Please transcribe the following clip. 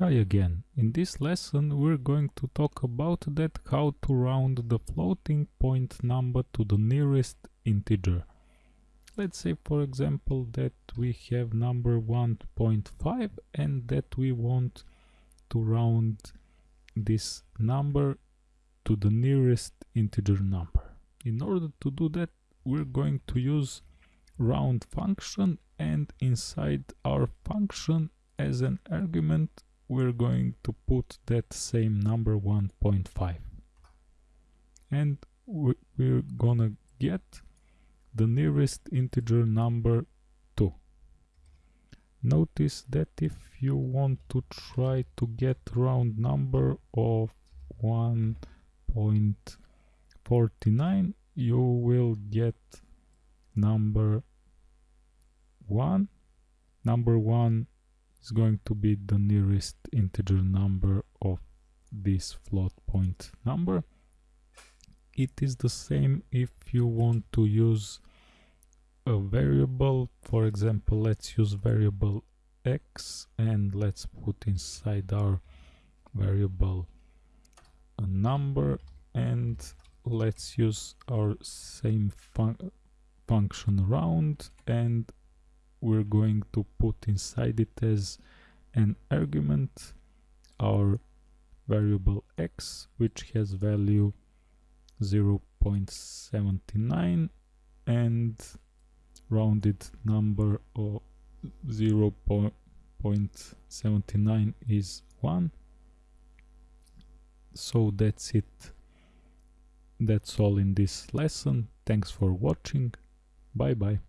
Hi again. In this lesson we're going to talk about that how to round the floating point number to the nearest integer. Let's say for example that we have number 1.5 and that we want to round this number to the nearest integer number. In order to do that we're going to use round function and inside our function as an argument we're going to put that same number 1.5 and we're gonna get the nearest integer number 2 notice that if you want to try to get round number of 1.49 you will get number 1 number 1 is going to be the nearest integer number of this float point number. It is the same if you want to use a variable, for example, let's use variable x and let's put inside our variable a number and let's use our same fun function round and we're going to put inside it as an argument our variable x which has value 0.79 and rounded number of 0.79 is 1 so that's it. That's all in this lesson. Thanks for watching. Bye bye